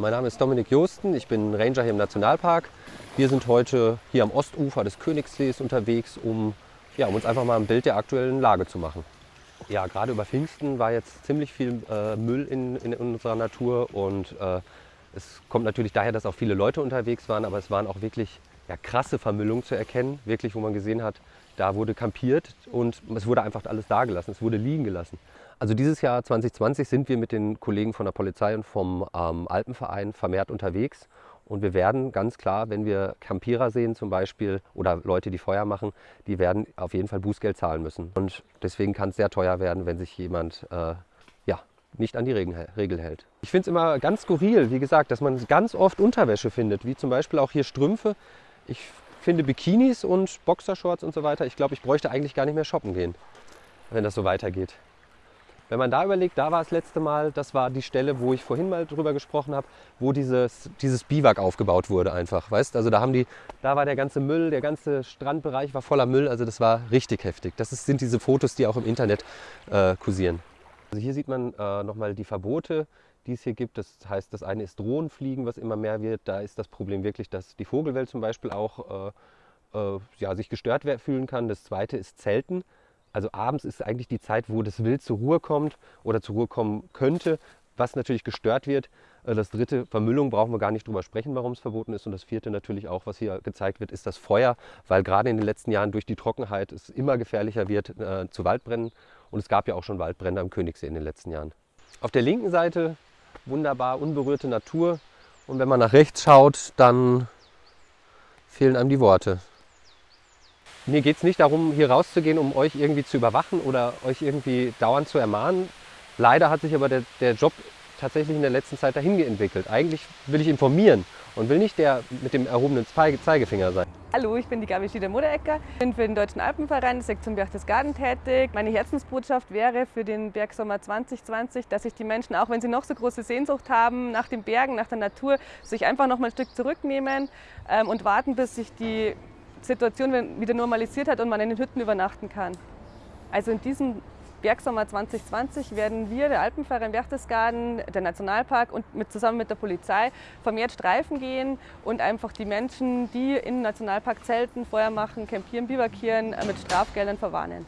Mein Name ist Dominik Josten, ich bin Ranger hier im Nationalpark. Wir sind heute hier am Ostufer des Königssees unterwegs, um, ja, um uns einfach mal ein Bild der aktuellen Lage zu machen. Ja, gerade über Pfingsten war jetzt ziemlich viel äh, Müll in, in, unserer Natur und äh, es kommt natürlich daher, dass auch viele Leute unterwegs waren, aber es waren auch wirklich ja, krasse Vermüllungen zu erkennen, wirklich, wo man gesehen hat, da wurde kampiert und es wurde einfach alles dagelassen, es wurde liegen gelassen. Also dieses Jahr 2020 sind wir mit den Kollegen von der Polizei und vom ähm, Alpenverein vermehrt unterwegs. Und wir werden ganz klar, wenn wir Campierer sehen zum Beispiel oder Leute, die Feuer machen, die werden auf jeden Fall Bußgeld zahlen müssen. Und deswegen kann es sehr teuer werden, wenn sich jemand äh, ja, nicht an die Regel hält. Ich finde es immer ganz skurril, wie gesagt, dass man ganz oft Unterwäsche findet, wie zum Beispiel auch hier Strümpfe. Ich finde Bikinis und Boxershorts und so weiter. Ich glaube, ich bräuchte eigentlich gar nicht mehr shoppen gehen, wenn das so weitergeht. Wenn man da überlegt, da war das letzte Mal, das war die Stelle, wo ich vorhin mal drüber gesprochen habe, wo dieses, dieses Biwak aufgebaut wurde einfach, weißt? Also da haben die, da war der ganze Müll, der ganze Strandbereich war voller Müll, also das war richtig heftig. Das ist, sind diese Fotos, die auch im Internet äh, kursieren. Also hier sieht man äh, nochmal die Verbote, die es hier gibt. Das heißt, das eine ist Drohnenfliegen, was immer mehr wird. Da ist das Problem wirklich, dass die Vogelwelt zum Beispiel auch äh, äh ja, sich gestört fühlen kann. Das zweite ist Zelten. Also abends ist eigentlich die Zeit, wo das Wild zur Ruhe kommt oder zur Ruhe kommen könnte, was natürlich gestört wird. Äh, das dritte, Vermüllung, brauchen wir gar nicht drüber sprechen, warum es verboten ist. Und das vierte natürlich auch, was hier gezeigt wird, ist das Feuer, weil gerade in den letzten Jahren durch die Trockenheit es immer gefährlicher wird äh, zu Waldbrennen. Und es gab ja auch schon Waldbrände am Königssee in den letzten Jahren. Auf der linken Seite wunderbar unberührte Natur. Und wenn man nach rechts schaut, dann fehlen einem die Worte. Mir geht es nicht darum, hier rauszugehen, um euch irgendwie zu überwachen oder euch irgendwie dauernd zu ermahnen. Leider hat sich aber der, der Job tatsächlich in der letzten Zeit dahin entwickelt. Eigentlich will ich informieren und will nicht der mit dem erhobenen Zeigefinger sein. Hallo, ich bin die Gabi Schieder-Moderecker, bin für den Deutschen Alpenverein Sektion Berchtesgaden tätig. Meine Herzensbotschaft wäre für den Bergsommer 2020, dass sich die Menschen, auch wenn sie noch so große Sehnsucht haben nach den Bergen, nach der Natur, sich einfach noch mal ein Stück zurücknehmen ähm, und warten, bis sich die Situation wieder normalisiert hat und man in den Hütten übernachten kann. Also in diesem Bergsommer 2020 werden wir, der Alpenverein Berchtesgaden, der Nationalpark und mit, zusammen mit der Polizei vermehrt Streifen gehen und einfach die Menschen, die im Nationalpark zelten, Feuer machen, campieren, bivakieren, mit Strafgeldern verwarnen.